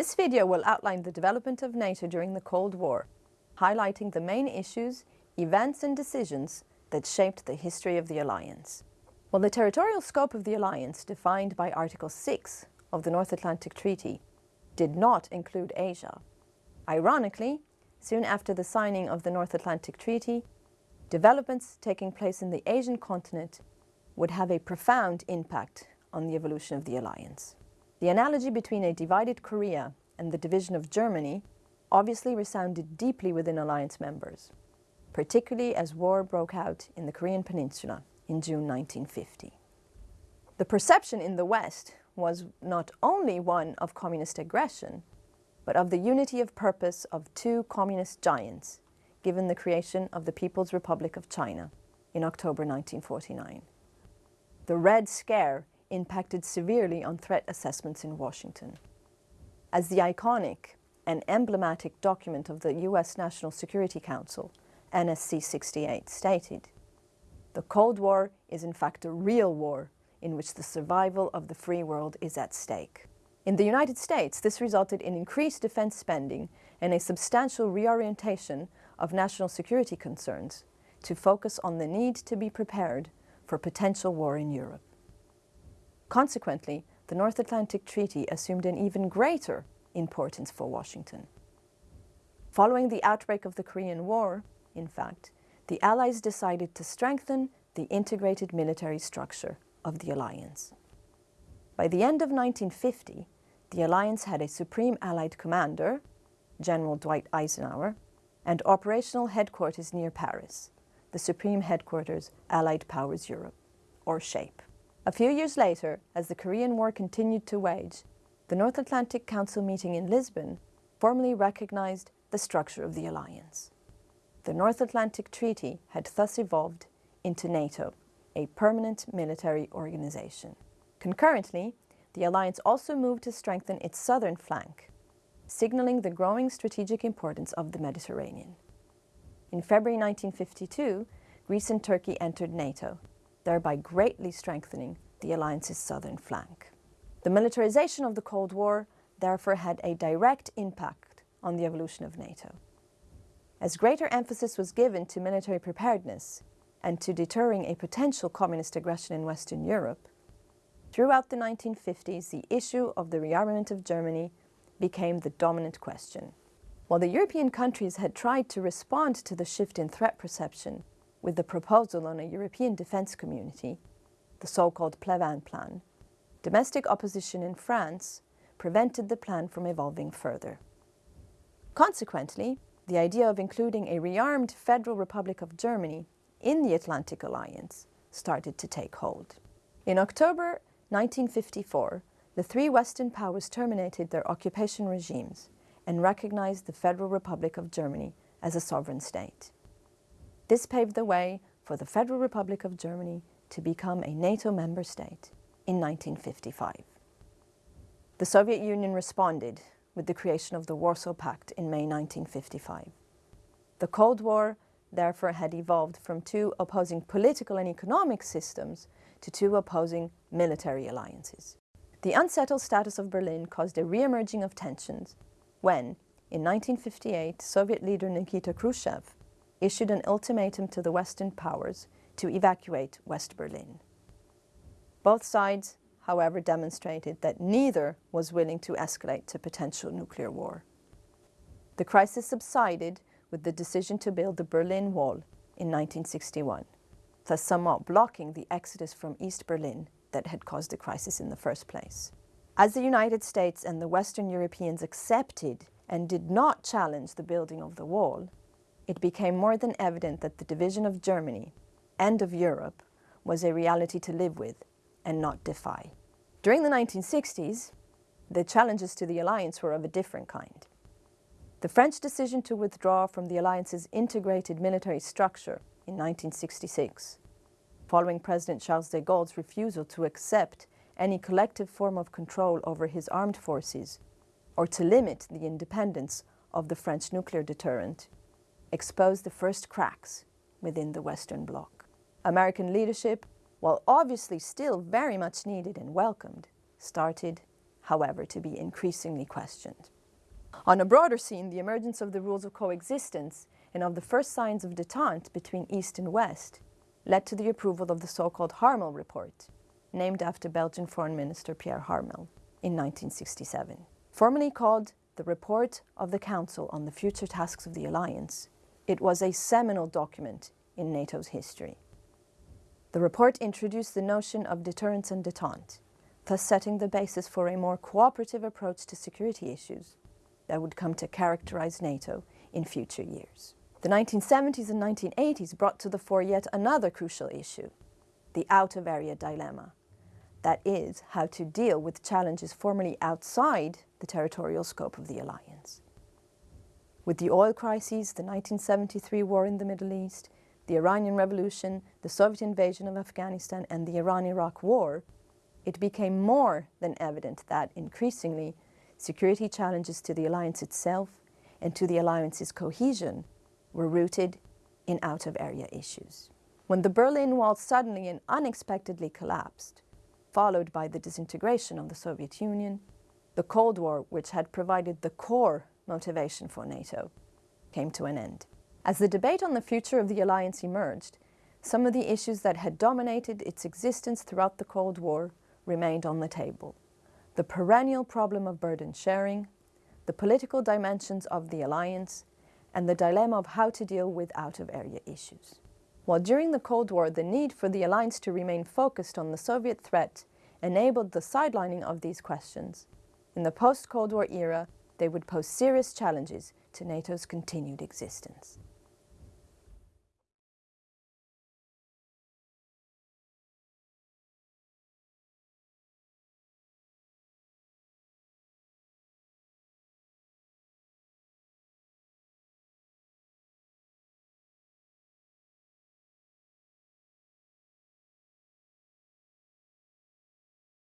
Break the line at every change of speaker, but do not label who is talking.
This video will outline the development of NATO during the Cold War, highlighting the main issues, events and decisions that shaped the history of the alliance. While the territorial scope of the alliance, defined by Article 6 of the North Atlantic Treaty, did not include Asia, ironically, soon after the signing of the North Atlantic Treaty, developments taking place in the Asian continent would have a profound impact on the evolution of the alliance. The analogy between a divided Korea and the division of Germany obviously resounded deeply within alliance members, particularly as war broke out in the Korean peninsula in June 1950. The perception in the West was not only one of communist aggression, but of the unity of purpose of two communist giants, given the creation of the People's Republic of China in October 1949. The Red Scare impacted severely on threat assessments in Washington. As the iconic and emblematic document of the U.S. National Security Council, NSC 68, stated, the Cold War is in fact a real war in which the survival of the free world is at stake. In the United States, this resulted in increased defense spending and a substantial reorientation of national security concerns to focus on the need to be prepared for potential war in Europe. Consequently, the North Atlantic Treaty assumed an even greater importance for Washington. Following the outbreak of the Korean War, in fact, the Allies decided to strengthen the integrated military structure of the alliance. By the end of 1950, the alliance had a Supreme Allied Commander, General Dwight Eisenhower, and operational headquarters near Paris, the Supreme Headquarters Allied Powers Europe, or SHAPE. A few years later, as the Korean War continued to wage, the North Atlantic Council meeting in Lisbon formally recognized the structure of the alliance. The North Atlantic Treaty had thus evolved into NATO, a permanent military organization. Concurrently, the alliance also moved to strengthen its southern flank, signaling the growing strategic importance of the Mediterranean. In February 1952, Greece and Turkey entered NATO, thereby greatly strengthening the alliance's southern flank. The militarization of the Cold War therefore had a direct impact on the evolution of NATO. As greater emphasis was given to military preparedness and to deterring a potential communist aggression in Western Europe, throughout the 1950s the issue of the rearmament of Germany became the dominant question. While the European countries had tried to respond to the shift in threat perception with the proposal on a European defence community, the so-called Pleven Plan, domestic opposition in France prevented the plan from evolving further. Consequently, the idea of including a rearmed Federal Republic of Germany in the Atlantic Alliance started to take hold. In October 1954, the three Western powers terminated their occupation regimes and recognized the Federal Republic of Germany as a sovereign state. This paved the way for the Federal Republic of Germany to become a NATO member state in 1955. The Soviet Union responded with the creation of the Warsaw Pact in May 1955. The Cold War therefore had evolved from two opposing political and economic systems to two opposing military alliances. The unsettled status of Berlin caused a re-emerging of tensions when, in 1958, Soviet leader Nikita Khrushchev issued an ultimatum to the Western powers to evacuate West Berlin. Both sides, however, demonstrated that neither was willing to escalate to potential nuclear war. The crisis subsided with the decision to build the Berlin Wall in 1961, thus somewhat blocking the exodus from East Berlin that had caused the crisis in the first place. As the United States and the Western Europeans accepted and did not challenge the building of the wall, it became more than evident that the division of Germany and of Europe was a reality to live with and not defy. During the 1960s, the challenges to the alliance were of a different kind. The French decision to withdraw from the alliance's integrated military structure in 1966, following President Charles de Gaulle's refusal to accept any collective form of control over his armed forces or to limit the independence of the French nuclear deterrent, exposed the first cracks within the Western Bloc. American leadership, while obviously still very much needed and welcomed, started, however, to be increasingly questioned. On a broader scene, the emergence of the rules of coexistence and of the first signs of detente between East and West led to the approval of the so-called Harmel Report, named after Belgian Foreign Minister Pierre Harmel in 1967. Formally called the Report of the Council on the Future Tasks of the Alliance, it was a seminal document in NATO's history. The report introduced the notion of deterrence and detente, thus setting the basis for a more cooperative approach to security issues that would come to characterize NATO in future years. The 1970s and 1980s brought to the fore yet another crucial issue, the out-of-area dilemma. That is, how to deal with challenges formerly outside the territorial scope of the alliance. With the oil crises, the 1973 war in the Middle East, the Iranian Revolution, the Soviet invasion of Afghanistan and the Iran-Iraq war, it became more than evident that, increasingly, security challenges to the alliance itself and to the alliance's cohesion were rooted in out-of-area issues. When the Berlin Wall suddenly and unexpectedly collapsed, followed by the disintegration of the Soviet Union, the Cold War, which had provided the core motivation for NATO, came to an end. As the debate on the future of the alliance emerged, some of the issues that had dominated its existence throughout the Cold War remained on the table. The perennial problem of burden sharing, the political dimensions of the alliance, and the dilemma of how to deal with out-of-area issues. While during the Cold War the need for the alliance to remain focused on the Soviet threat enabled the sidelining of these questions, in the post-Cold War era they would pose serious challenges to NATO's continued existence.